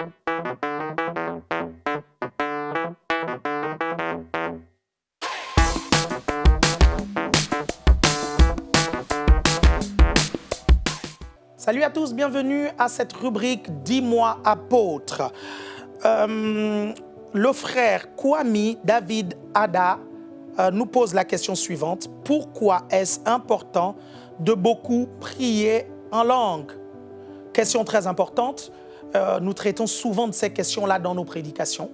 Salut à tous, bienvenue à cette rubrique « Dis-moi apôtre euh, Le frère Kwame David Ada euh, nous pose la question suivante. Pourquoi est-ce important de beaucoup prier en langue? Question très importante. Euh, nous traitons souvent de ces questions-là dans nos prédications.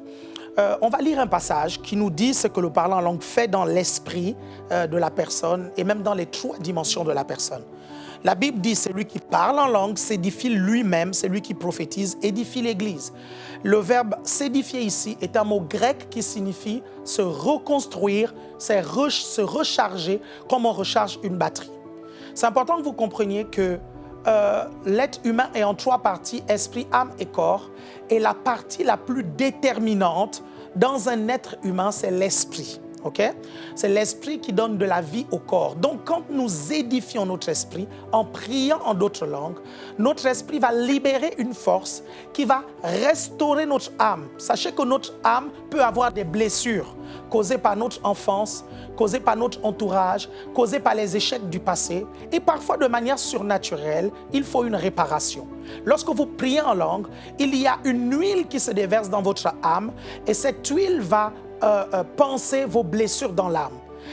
on va lire un passage qui nous dit ce que le parlant en langue fait dans l'esprit de la personne et même dans les trois dimensions de la personne. La Bible dit celui qui parle en langue s'édifie lui-même, celui qui prophétise édifie l'Église. Le verbe s'édifier ici est un mot grec qui signifie se reconstruire, se recharger comme on recharge une batterie. C'est important que vous compreniez que euh, l'être humain est en trois parties, esprit, âme et corps. Et la partie la plus déterminante dans un être humain, c'est l'esprit. C'est l'esprit qui donne de la vie au corps. Donc, quand nous édifions notre esprit en priant en d'autres langues, notre esprit va libérer une force qui va restaurer notre âme. Sachez que notre âme peut avoir des blessures causées par notre enfance, causées par notre entourage, causées par les échecs du passé. Et parfois, de manière surnaturelle, il faut une réparation. Lorsque vous priez en langue, il y a une huile qui se déverse dans votre âme et cette huile va euh, euh, penser vos blessures dans l'âme.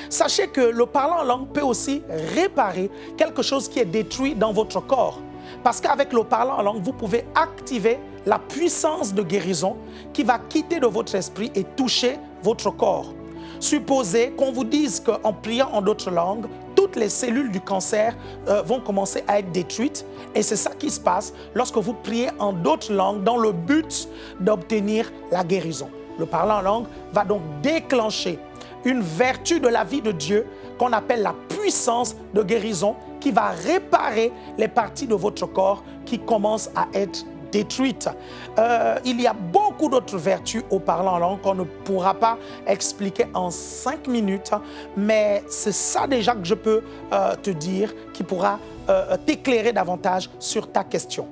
Sachez que le parlant en langue peut aussi réparer quelque chose qui est détruit dans votre corps. Parce qu'avec le parlant en langue, vous pouvez activer la puissance de guérison qui va quitter de votre esprit et toucher votre corps. Supposez qu'on vous dise qu'en priant en d'autres langues, toutes les cellules du cancer euh, vont commencer à être détruites. Et c'est ça qui se passe lorsque vous priez en d'autres langues dans le but d'obtenir la guérison le parlant en langue, va donc déclencher une vertu de la vie de Dieu qu'on appelle la puissance de guérison qui va réparer les parties de votre corps qui commencent à être détruites. Euh, il y a beaucoup d'autres vertus au parlant en langue qu'on ne pourra pas expliquer en cinq minutes, mais c'est ça déjà que je peux euh, te dire qui pourra euh, t'éclairer davantage sur ta question.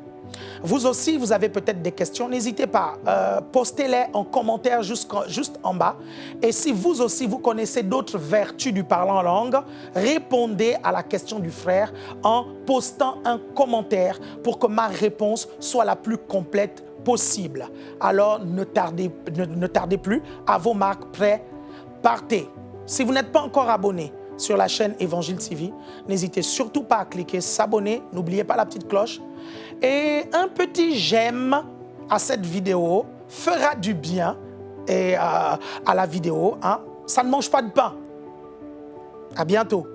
Vous aussi, vous avez peut-être des questions, n'hésitez pas, euh, postez-les en commentaire juste, en bas. Et si vous aussi, vous connaissez d'autres vertus du parlant en langue, répondez à la question du frère en postant un commentaire pour que ma réponse soit la plus complète possible. Alors, ne tardez, ne tardez plus, à vos marques prêts, partez. Si vous n'êtes pas encore abonné, sur la chaîne Évangile TV. N'hésitez surtout pas à cliquer s'abonner, n'oubliez pas la petite cloche et un petit j'aime à cette vidéo fera du bien et, euh, à la vidéo. Hein. Ça ne mange pas de pain. À bientôt.